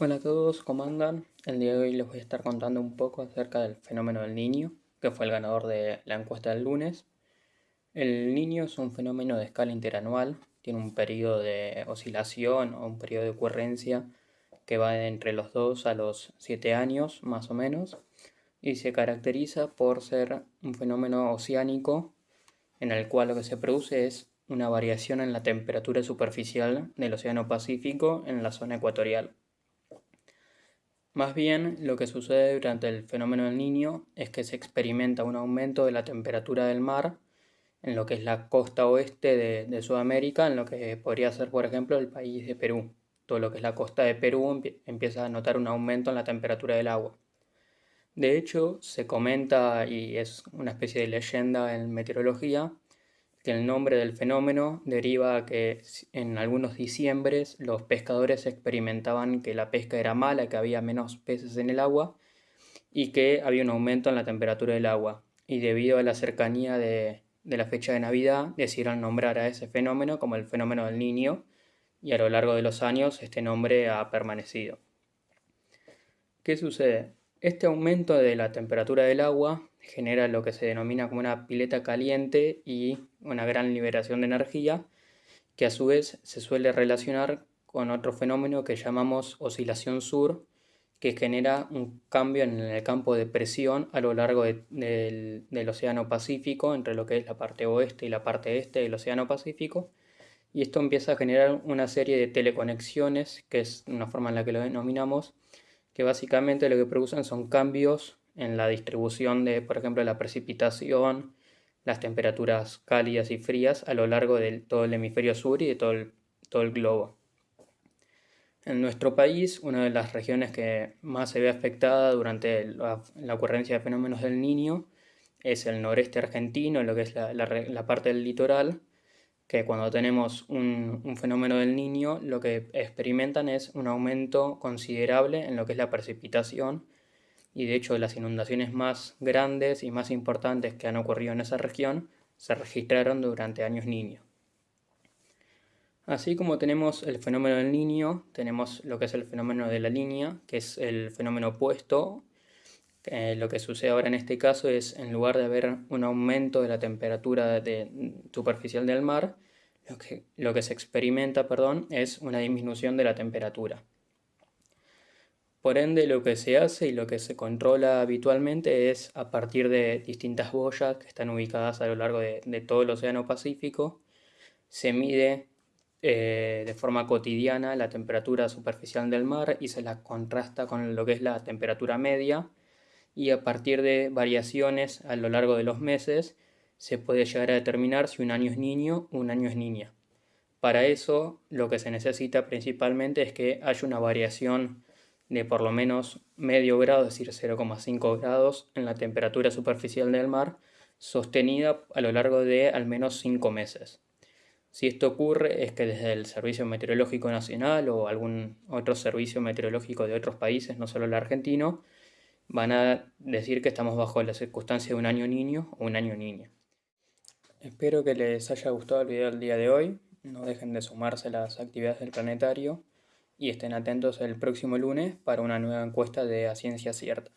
Hola a todos, ¿cómo andan? El día de hoy les voy a estar contando un poco acerca del fenómeno del niño, que fue el ganador de la encuesta del lunes. El niño es un fenómeno de escala interanual, tiene un periodo de oscilación o un periodo de ocurrencia que va entre los 2 a los 7 años más o menos y se caracteriza por ser un fenómeno oceánico en el cual lo que se produce es una variación en la temperatura superficial del Océano Pacífico en la zona ecuatorial. Más bien, lo que sucede durante el fenómeno del niño es que se experimenta un aumento de la temperatura del mar en lo que es la costa oeste de, Sudamérica, en lo que podría ser, por ejemplo, el país de Perú. Todo lo que es la costa de Perú empieza a notar un aumento en la temperatura del agua. De hecho, se comenta, y es una especie de leyenda en meteorología, que el nombre del fenómeno deriva a que en algunos diciembres los pescadores experimentaban que la pesca era mala, que había menos peces en el agua y que había un aumento en la temperatura del agua. Y debido a la cercanía de, de la fecha de Navidad, decidieron nombrar a ese fenómeno como el fenómeno del niño y a lo largo de los años este nombre ha permanecido. ¿Qué sucede? Este aumento de la temperatura del agua genera lo que se denomina como una pileta caliente y una gran liberación de energía, que a su vez se suele relacionar con otro fenómeno que llamamos oscilación sur, que genera un cambio en el campo de presión a lo largo del, del Océano Pacífico, entre lo que es la parte oeste y la parte este del Océano Pacífico, y esto empieza a generar una serie de teleconexiones, que es una forma en la que lo denominamos, que básicamente lo que producen son cambios en la distribución de, por ejemplo, la precipitación, las temperaturas cálidas y frías a lo largo de todo el hemisferio sur y de todo el, todo el globo. En nuestro país, una de las regiones que más se ve afectada durante la, ocurrencia de fenómenos del niño es el noreste argentino, lo que es la, la parte del litoral, que cuando tenemos un, fenómeno del niño lo que experimentan es un aumento considerable en lo que es la precipitación y de hecho las inundaciones más grandes y más importantes que han ocurrido en esa región se registraron durante años niños. Así como tenemos el fenómeno del niño, tenemos lo que es el fenómeno de la línea, que es el fenómeno opuesto. Lo que sucede ahora en este caso es, en lugar de haber un aumento de la temperatura superficial del mar, lo que, lo que se experimenta perdón, es una disminución de la temperatura. Por ende, lo que se hace y lo que se controla habitualmente es a partir de distintas boyas que están ubicadas a lo largo de, todo el Océano Pacífico, se mide eh, de forma cotidiana la temperatura superficial del mar y se la contrasta con lo que es la temperatura media y a partir de variaciones a lo largo de los meses se puede llegar a determinar si un año es niño o un año es niña. Para eso lo que se necesita principalmente es que haya una variación de por lo menos medio grado, es decir 0,5 grados en la temperatura superficial del mar, sostenida a lo largo de al menos 5 meses. Si esto ocurre es que desde el Servicio Meteorológico Nacional o algún otro servicio meteorológico de otros países, no solo el argentino, van a decir que estamos bajo la circunstancia de un año niño o un año niña. Espero que les haya gustado el video del día de hoy, no dejen de sumarse a las actividades del planetario y estén atentos el próximo lunes para una nueva encuesta de A Ciencia Cierta.